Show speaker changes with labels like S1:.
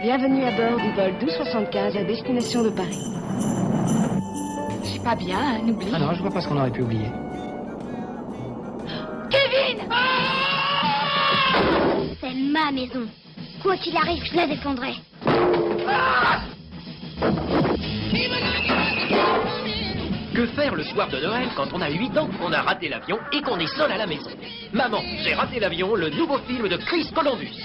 S1: Bienvenue à bord du vol 1275 à destination de Paris.
S2: Je suis pas bien, hein, n'oublie.
S3: Ah non, je vois pas ce qu'on aurait pu oublier.
S2: Kevin ah
S4: C'est ma maison. Quoi qu'il arrive, je la défendrai.
S5: Que faire le soir de Noël quand on a 8 ans, qu'on a raté l'avion et qu'on est seul à la maison? Maman, j'ai raté l'avion, le nouveau film de Chris Columbus.